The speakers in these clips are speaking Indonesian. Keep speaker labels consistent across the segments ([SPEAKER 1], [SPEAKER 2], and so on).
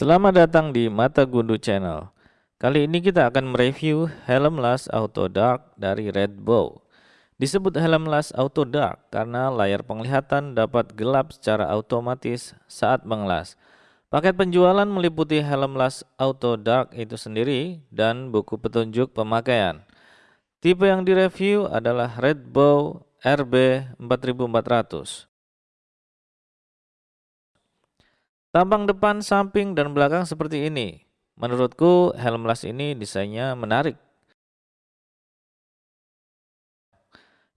[SPEAKER 1] Selamat datang di Mata Gundu Channel. Kali ini kita akan mereview helm las Auto Dark dari Redbow. Disebut helm las Auto Dark karena layar penglihatan dapat gelap secara otomatis saat mengelas. Paket penjualan meliputi helm las Auto Dark itu sendiri dan buku petunjuk pemakaian. Tipe yang direview adalah Redbow RB 4400. Tampang depan, samping, dan belakang seperti ini. Menurutku helm las ini desainnya menarik.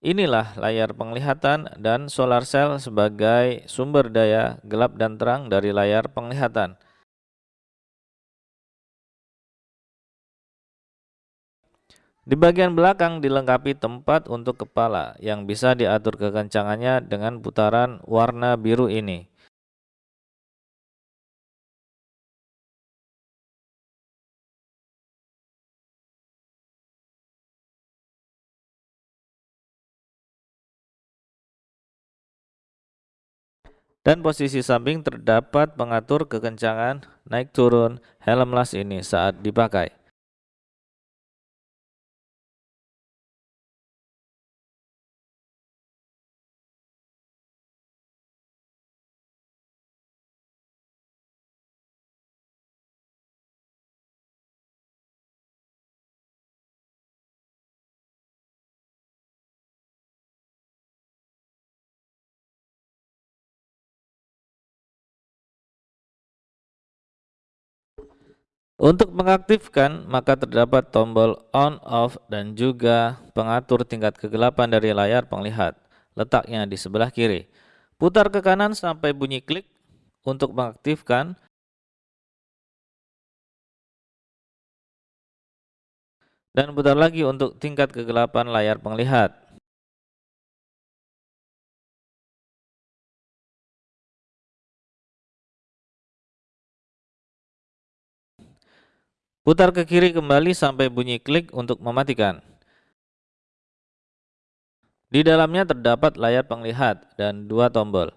[SPEAKER 1] Inilah layar penglihatan dan solar cell sebagai sumber daya gelap dan terang dari layar penglihatan. Di bagian belakang dilengkapi tempat untuk kepala yang bisa diatur kekencangannya dengan putaran warna biru ini. Dan posisi samping terdapat pengatur kekencangan naik turun helm las ini saat dipakai. Untuk mengaktifkan, maka terdapat tombol on, off, dan juga pengatur tingkat kegelapan dari layar penglihat. Letaknya di sebelah kiri. Putar ke kanan sampai bunyi klik untuk mengaktifkan. Dan putar lagi untuk tingkat kegelapan layar penglihat. Putar ke kiri kembali sampai bunyi klik untuk mematikan. Di dalamnya terdapat layar penglihat dan dua tombol.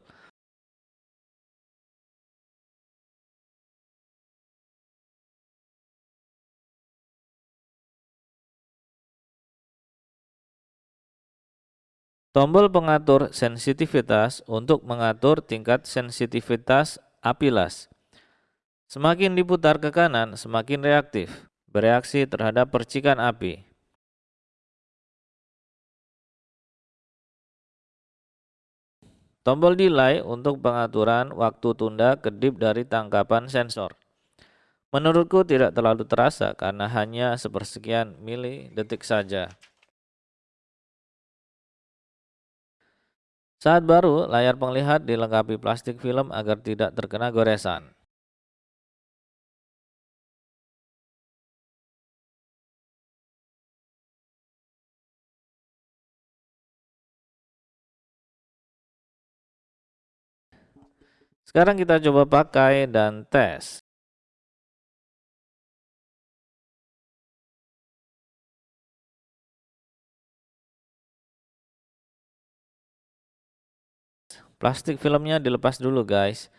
[SPEAKER 1] Tombol pengatur sensitivitas untuk mengatur tingkat sensitivitas api las. Semakin diputar ke kanan, semakin reaktif, bereaksi terhadap percikan api. Tombol delay untuk pengaturan waktu tunda kedip dari tangkapan sensor. Menurutku tidak terlalu terasa karena hanya sepersekian mili detik saja. Saat baru, layar penglihat dilengkapi plastik film agar tidak terkena goresan. Sekarang kita coba pakai dan tes. Plastik filmnya dilepas dulu guys.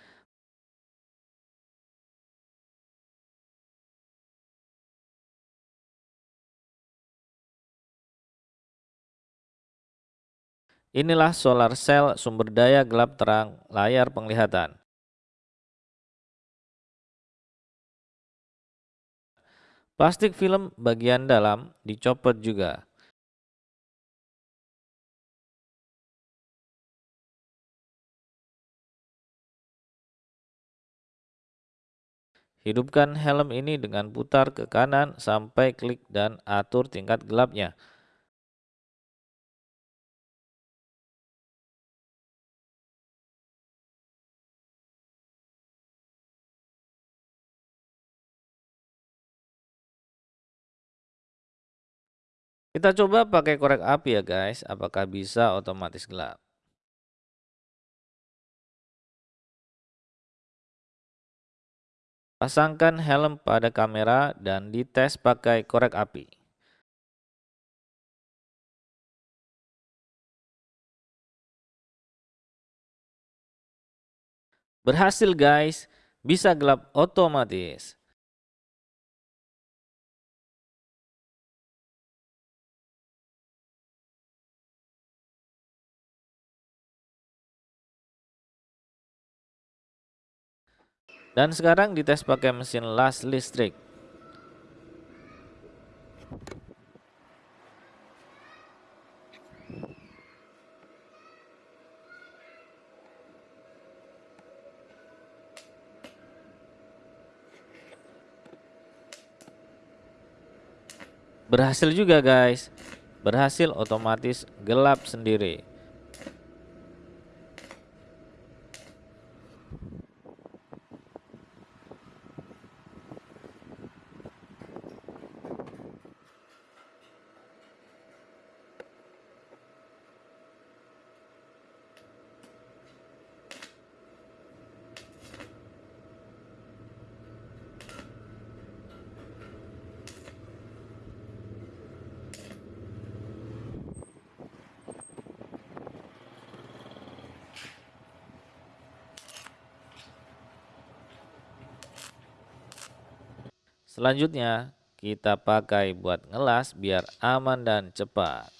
[SPEAKER 1] Inilah solar cell sumber daya gelap terang layar penglihatan. Plastik film bagian dalam dicopot juga. Hidupkan helm ini dengan putar ke kanan sampai klik dan atur tingkat gelapnya. Kita coba pakai korek api ya guys, apakah bisa otomatis gelap. Pasangkan helm pada kamera dan dites pakai korek api. Berhasil guys, bisa gelap otomatis. Dan sekarang dites pakai mesin las listrik. Berhasil juga guys. Berhasil otomatis gelap sendiri. Selanjutnya, kita pakai buat ngelas biar aman dan cepat.